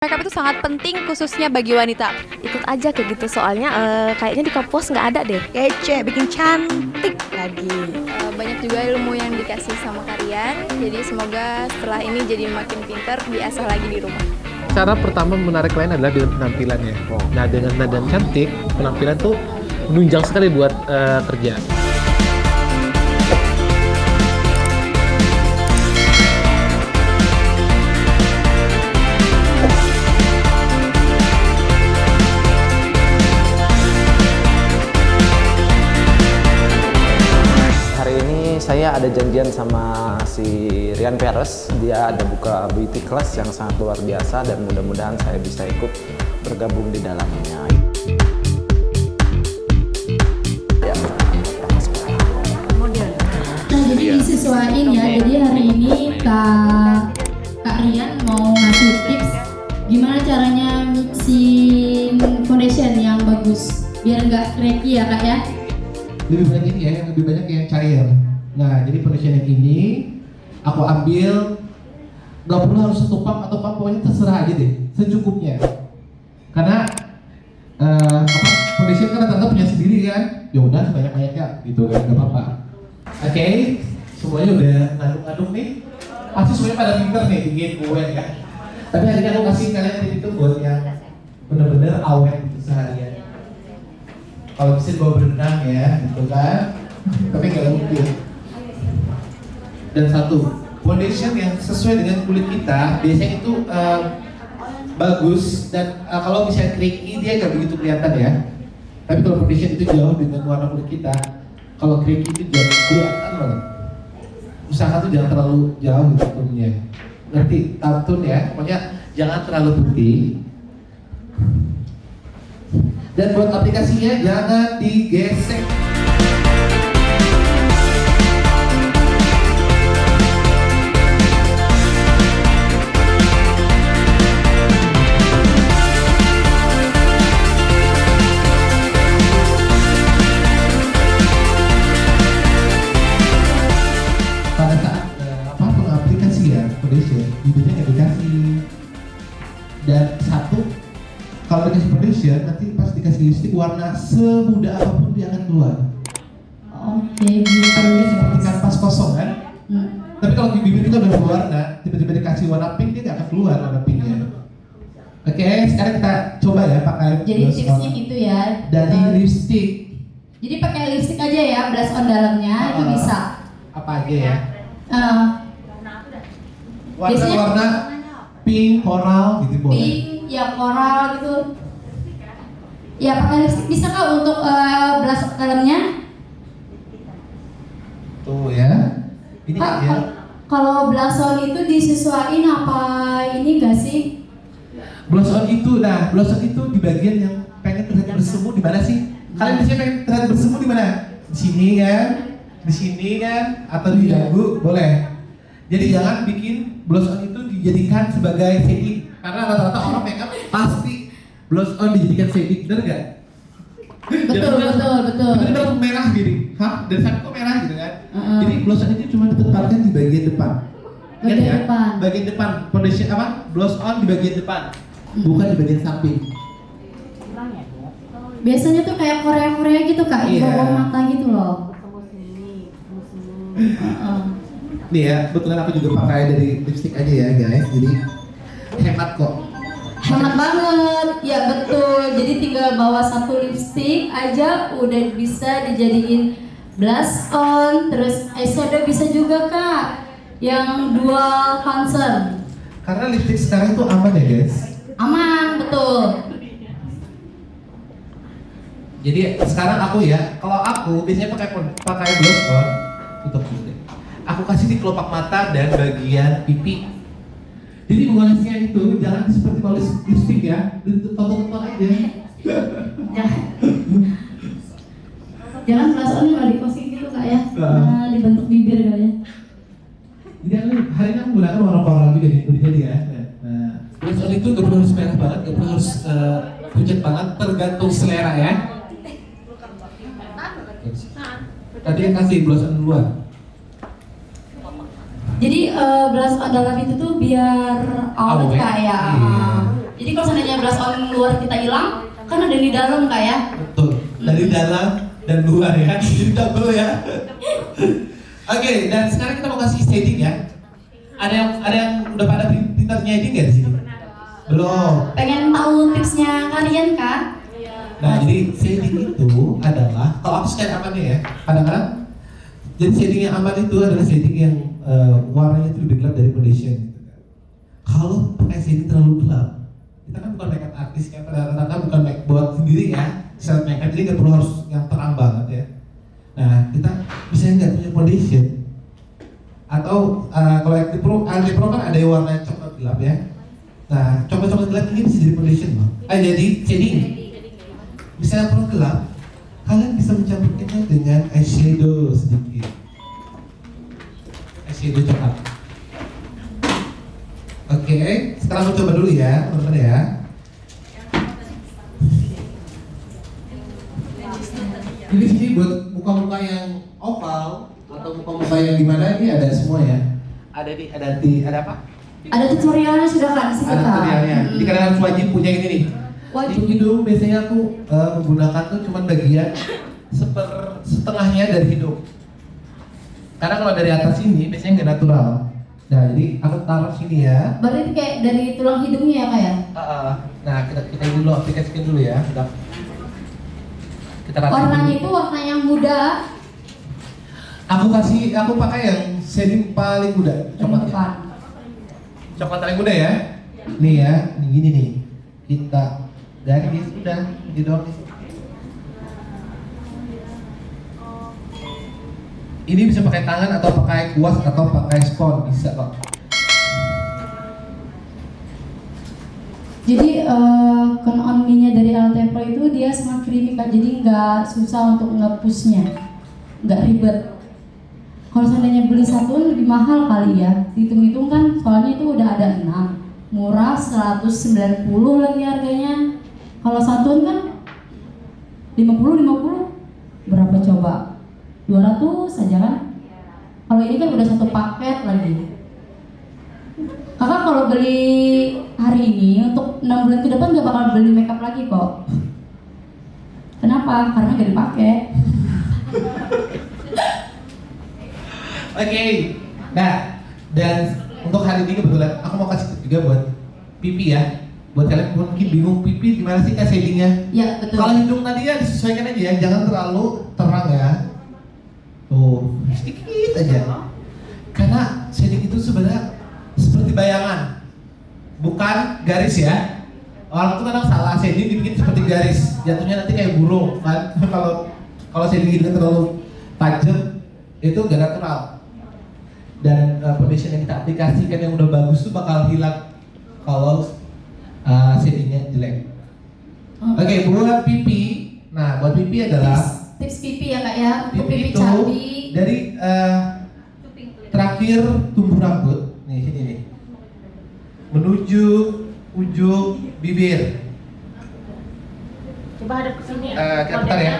Makeup itu sangat penting khususnya bagi wanita. ikut aja kayak gitu soalnya eh, kayaknya di kampus nggak ada deh kece, bikin cantik lagi. Eh, Banyak juga ilmu yang dikasih sama kalian. Jadi semoga setelah ini jadi makin pinter, diasah lagi di rumah. Cara pertama menarik klien adalah dengan penampilannya. Nah, dengan nada cantik, penampilan tuh menunjang sekali buat eh, kerja. Ada janjian sama si Rian Peres. Dia ada buka beauty class yang sangat luar biasa dan mudah-mudahan saya bisa ikut bergabung di dalamnya. Ya, Nah jadi disesuaikan ya. Jadi hari ini Kak Kak Rian mau ngasih tips gimana caranya mixing foundation yang bagus biar nggak cracky ya kak ya. lebih banyak ini ya, yang lebih banyak yang cair. Nah, jadi foundation yang ini aku ambil nggak perlu harus satu pump atau pump pokoknya terserah aja deh, secukupnya. Karena eh, apa kan rata-rata punya sendiri kan, ya udah sebanyak banyaknya gitu kan, nggak apa-apa. Oke, semuanya udah ngaduk-ngaduk nih. Pasti semuanya pada pinter nih bikin kue ya. Tapi hari ini aku kasih kalian tip itu buat yang bener-bener awet gitu seharian kalau bisa dibawa berenang ya gitu kan tapi nggak mungkin dan satu foundation yang sesuai dengan kulit kita biasanya itu eh, bagus. Dan eh, kalau misalnya cracky dia nggak begitu kelihatan ya. Tapi kalau foundation itu jauh dengan warna kulit kita kalau cracky itu jauh kelihatan banget. Usaha tuh jangan terlalu jauh gitu turunnya ngerti? Tantun ya. Pokoknya jangan terlalu putih. Dan buat aplikasinya jangan digesek lipstick warna semudah apa pun dia akan keluar Oke gitu. karena dia seperti kanvas kosong kan Hmm. tapi kalau di bibir kita udah berwarna tiba-tiba dikasih warna pink dia nggak akan keluar warna pinknya oke sekarang kita coba ya pakai Jadi tipsnya gitu ya. dari Eh, lipstick Jadi pakai lipstick aja ya, blush on dalamnya itu Ah. bisa. apa aja ya Eh, Biasanya- warna-warna pink coral gitu boleh pink, ya coral gitu. Ya pakai lipstick bisa kak untuk eh, blush on dalamnya? tuh ya ini Kak, ya kal- kalau blush on itu disesuaikan apa ini gak sih? Blush on itu, nah blush on itu di bagian yang pengen terlihat bersemu di mana sih? Kalian biasanya pengen terlihat bersemu di mana? Di sini kan? Di sini kan? Atau di dagu? Boleh. Jadi jangan bikin blush on itu dijadikan sebagai shading karena rata-rata orang makeup pasti blush on dijadikan shading, bener gak? Betul, betul, betul. Tiba-tiba merah gini, hah? Dari sana kok merah gitu kan? Heeh. Jadi blush on itu cuma ditempatkan di bagian depan. Bagian ya? depan. Bagian depan, foundation apa? Blush on di bagian depan, bukan di bagian samping. Biasanya tuh kayak Korea-Korea gitu kak, Iya. bawah mata gitu loh. Heeh. Nih ya, kebetulan aku juga pakai dari lipstick aja ya guys, jadi hemat kok. Hemat banget, ya betul. Jadi tinggal bawa satu lipstick aja udah bisa dijadiin blush on, terus eyeshadow bisa juga kak, yang dual concern. Karena lipstick sekarang itu aman ya guys. Aman, betul. Jadi sekarang aku ya, kalau aku biasanya pakai pakai blush on, tutup dulu deh. Aku kasih di kelopak mata dan bagian pipi. Jadi mengolesnya itu jangan seperti poles lipstick ya, ditutup-tutup aja. Jangan, jangan blush on kalau dikosing gitu kak ya, Heeh. nah, dibentuk bibir kali ya. Jadi aku hari ini aku menggunakan warna coral juga nih, jadi ya. Nah, blush on itu gak perlu harus merah banget, gak perlu harus uh, pucat banget, tergantung selera ya. Tadi yang kasih blush on duluan. Jadi eh, blush on dalam itu tuh biar awet Awet, kak ya. iya. blush on luar kita hilang kan ada di dalam kak ya Betul. Dari dalam dan luar ya. Jadi double ya. Oke, dan sekarang kita mau kasih shading ya. Ada yang ada yang udah pada pintar shading ya di sini? Belum. pengen tahu tipsnya kalian kak Nah, jadi shading itu adalah kalau aku sekali amannya ya. Kadang-kadang jadi shading yang aman itu adalah shading yang eh, warnanya itu lebih gelap dari foundation gitu kan. Kalau pakai shading terlalu gelap, kita kan bukan makeup artis ya, pada rata-rata bukan make buat sendiri ya, self makeup jadi nggak perlu harus yang terang banget ya. Nah, kita bisa nggak punya foundation atau eh, kalau LT Pro, LT Pro kan ada yang warna coklat gelap ya. Nah, coklat-coklat gelap ini bisa jadi foundation loh. Eh, jadi shading misalnya perlu gelap, kalian bisa mencampurkannya dengan eyeshadow sedikit. Eyeshadow coklat. Oke, sekarang aku coba dulu ya, teman-teman ya. Jadi sini buat muka-muka yang oval atau muka-muka yang gimana ini ada semua ya. Ada di, ada di, ada apa? ada tutorialnya sudah di situ Ada tutorialnya. Mm. Jadi kalian harus wajib punya ini nih. Wajib. Hidung biasanya aku eh, menggunakan tuh cuman bagian seper setengahnya dari hidung. Karena kalau dari atas ini biasanya nggak natural. Nah jadi aku taruh sini ya. berarti kayak dari tulang hidungnya ya kak ya ah. Nah kita kita ini dulu aplikasikan dulu ya. Kita kita warnanya itu warna yang muda Aku kasih aku pakai yang shading paling muda coklatnya. Coklat paling muda ya. Nih ya, nih gini nih. Kita garis udah di doang Ini bisa pakai tangan atau pakai kuas atau pakai spons bisa kok. Jadi uh, on nya dari LT Pro itu dia sangat creamy kak, jadi nggak susah untuk ngepushnya, nggak ribet. Kalau seandainya beli satuan lebih mahal kali ya, hitung-hitung kan soalnya itu udah ada 6 murah 190 lagi harganya. Kalau satuan kan 50 50 berapa coba? 200 saja kan? Kalau ini kan udah satu paket lagi. Kakak kalau beli hari ini untuk 6 bulan ke depan gak bakal beli makeup lagi kok. Kenapa? Karena gak dipakai. Oke. Nah, dan untuk hari ini kebetulan aku mau kasih tip juga buat pipi ya. Buat kalian mungkin bingung pipi gimana sih kak shadingnya? Ya betul. Kalau hidung tadi ya disesuaikan aja ya, jangan terlalu terang ya. Tuh, sedikit aja. Karena shading itu sebenarnya seperti bayangan, bukan garis ya. Orang tuh kadang salah shading dibikin seperti garis, jatuhnya nanti kayak burung kan. Kalau kalau shading hidungnya terlalu tajam itu gak natural. Dan uh, foundation yang kita aplikasikan yang udah bagus tuh bakal hilang kalau uh, shadingnya jelek. Oke, buat pipi. Nah, buat pipi adalah tips, pipi ya kak ya untuk pipi pipi itu cabi. dari eh, terakhir tumbuh rambut. Nih sini nih. Menuju ujung bibir. Coba hadap ke sini Eh, kita putar ya.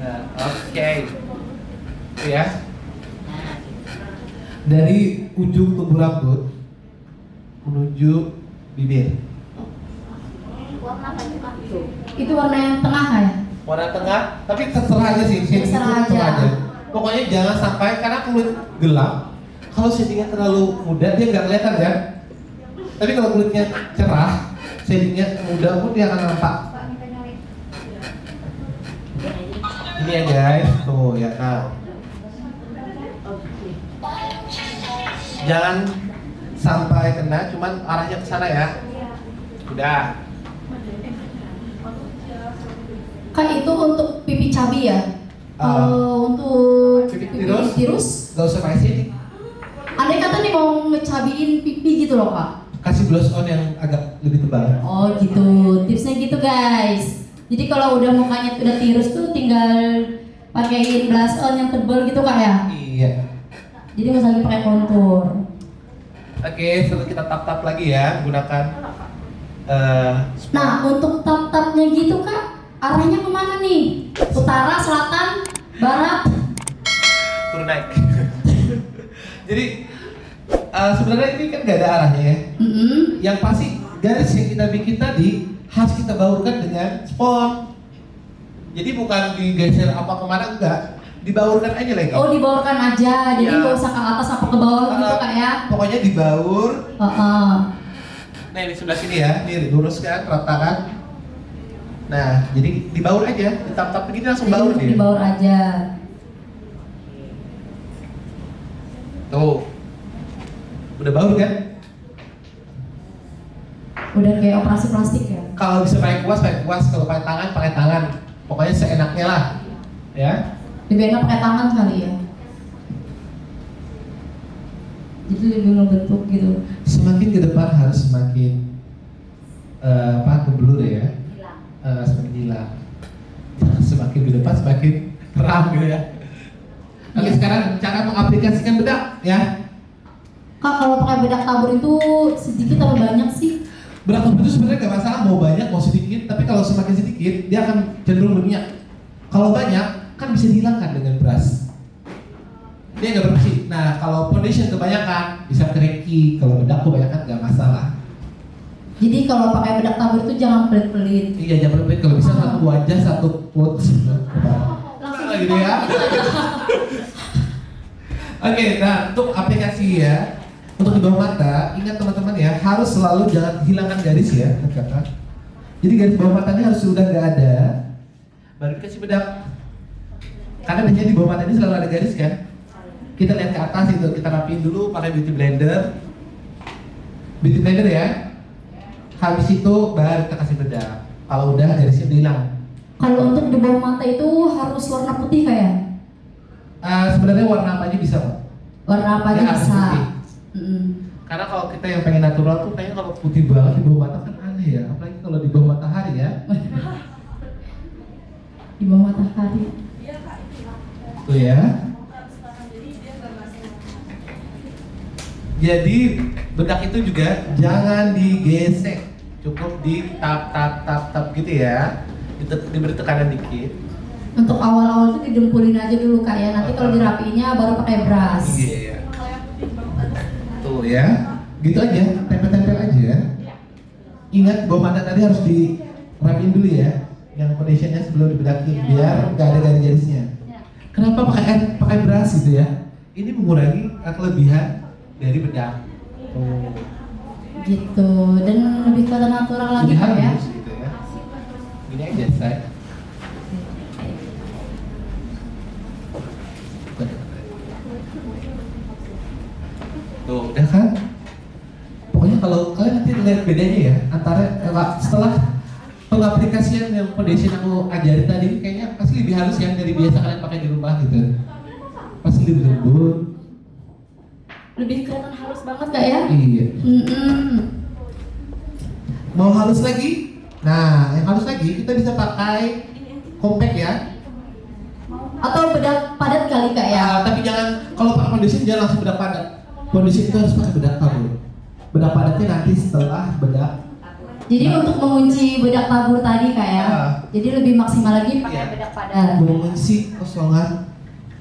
Nah, oke. Itu ya. Dari ujung tumbuh rambut menuju bibir. Itu warna yang tengah kak ya? Warna tengah tapi terserah aja sih shading Terserah aja. pokoknya jangan sampai karena kulit gelap kalau shadingnya terlalu muda dia nggak kelihatan kan? Tapi kalau kulitnya cerah shadingnya muda pun dia akan nampak. Ini ya guys. Tuh ya nah jangan sampai kena cuman arahnya ke sana ya. Udah Kak itu untuk pipi cabi ya? Ah. Kalau untuk Pipi pipi tirus? tirus, Gak usah pakai shading andai kata nih mau ngecabiin pipi gitu loh kak? kasih blush on yang agak lebih tebal Oh gitu, tipsnya gitu guys. Jadi kalau udah mukanya udah tirus tuh tinggal pakein blush on yang tebel gitu kak ya. iya Jadi nggak usah pakai kontur. oke setelah kita tap tap lagi ya gunakan eh Nah untuk tap-tapnya gitu kak, arahnya ke mana nih? Utara, selatan, barat? turun naik jadi eh, sebenarnya ini kan gak ada arahnya ya Mm-mm. yang pasti garis yang kita bikin tadi harus kita baurkan dengan spon. Jadi bukan digeser apa ke mana enggak, dibaurkan aja lagi. Oh dibaurkan aja, jadi Ya. nggak usah ke atas apa ke bawah gitu Uh, kak ya? Pokoknya dibaur. Heeh. Nah di sebelah sini ya, ini luruskan, ratakan. Nah, jadi dibaur aja, ditap-tap begini langsung Jadi baur dia. dibaur aja. Tuh. Udah baur kan? Udah kayak operasi plastik ya? Kalau bisa pakai kuas, pakai kuas. Kalau pakai tangan, pakai tangan. Pokoknya seenaknya lah. Ya. Lebih enak pakai tangan kali ya? Jadi lebih ngebentuk gitu. Semakin ke depan harus semakin eh, apa keblur ya. Eh, semakin hilang. Semakin depan semakin terang gitu ya. Oke sekarang cara mengaplikasikan bedak ya. Kak kalau pakai bedak tabur itu sedikit atau banyak sih? Bedak tabur itu sebenarnya gak masalah mau banyak mau sedikit, tapi kalau semakin sedikit dia akan cenderung berminyak. Kalau banyak kan bisa dihilangkan dengan brush. Dia nggak bersih. Nah kalau foundation kebanyakan bisa kereki, kalau bedak kebanyakan nggak masalah. Jadi kalau pakai bedak tabur itu jangan pelit-pelit. Iya jangan berpikir kalau bisa satu wajah satu quotes. Langsung Nah, gitu ya. Oke, nah untuk aplikasi ya, untuk di bawah mata, ingat teman-teman ya, harus selalu jangan hilangkan garis ya, kata. Jadi garis bawah matanya harus sudah nggak ada, baru dikasih bedak. Karena biasanya di bawah mata ini selalu ada garis kan. Kita lihat ke atas itu, kita rapiin dulu pakai beauty blender. Beauty blender ya. Habis itu baru kita kasih bedak. Kalau udah garisnya udah hilang. Kalau untuk di bawah mata itu harus warna putih kayak? Eh, sebenarnya warna apa aja bisa Pak. Warna apa aja Ya, bisa. putih. Mm-mm. Karena kalau kita yang pengen natural tuh kayaknya kalau putih banget di bawah mata kan aneh ya, apalagi kalau di bawah matahari ya. Di bawah matahari. Tuh ya. Jadi bedak itu juga jangan digesek, cukup di tap tap tap tap gitu ya. Diberi tekanan dikit. Untuk awal-awal itu didempulin aja dulu kak ya. Nanti kalau dirapiinnya baru pakai brush. Iya. Tuh ya. Gitu aja, tempel-tempel aja. Ingat bawah mata tadi harus dirapiin dulu ya. Yang foundationnya sebelum dibedakin biar nggak ada garis-garisnya. Kenapa pakai pakai brush gitu ya? Ini mengurangi kelebihan dari bedak. Tuh. Gitu. Dan lebih kelihatan natural lagi ya. halus gitu ya. Gini aja say. Tuh, udah kan? Pokoknya kalau kalian nanti lihat bedanya ya antara eh, setelah pengaplikasian yang foundation aku ajarin tadi kayaknya pasti lebih halus yang dari biasa kalian pakai di rumah gitu. Pasti lebih lembut. Banget kak ya. Iya. Mm-mm. Mau halus lagi? Nah, yang halus lagi kita bisa pakai compact ya. Atau bedak padat kali kak ya. Ah, tapi jangan kalau pakai foundation jangan langsung bedak padat. Foundation itu harus pakai bedak tabur. Bedak padatnya nanti setelah bedak. Jadi untuk mengunci bedak tabur tadi kak ya. Ah. Jadi lebih maksimal lagi pakai Iya. bedak padat. mengisi kosongan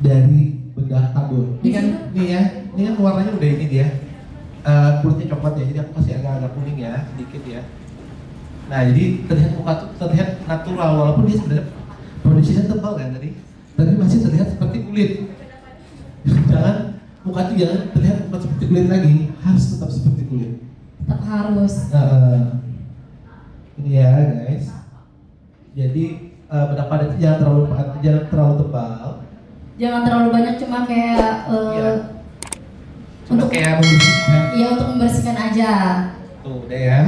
dari bedak tabur. Ini kan nih ya, ini kan warnanya udah ini dia. Eh, kulitnya coklat ya, jadi aku kasih agak-agak kuning ya, sedikit ya. Nah, jadi terlihat muka tuh terlihat natural walaupun dia sebenarnya foundationnya tebal kan tadi, tapi masih terlihat seperti kulit. jangan muka tuh jangan terlihat muka seperti kulit lagi, harus tetap seperti kulit. Tetap harus. Nah, ini ya guys. Jadi eh, bedak padat itu jangan terlalu jangan terlalu tebal. Jangan terlalu banyak cuma kayak Iya. Untuk kayak membersihkan. ya untuk membersihkan aja. Tuh, udah ya.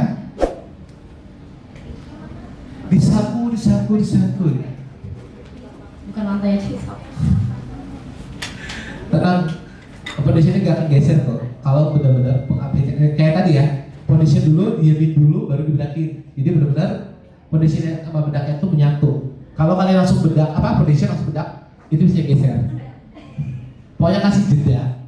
Disapu, disapu, disapu. Bukan lantainya sih. Tenang, foundationnya gak akan geser kok. Kalau benar-benar pengaplikasian kayak tadi ya, foundation dulu, diamin dulu, baru dibedakin. Jadi benar-benar foundationnya sama bedaknya tuh menyatu. Kalau kalian langsung bedak, apa foundation langsung bedak, itu bisa geser. Pokoknya kasih jeda.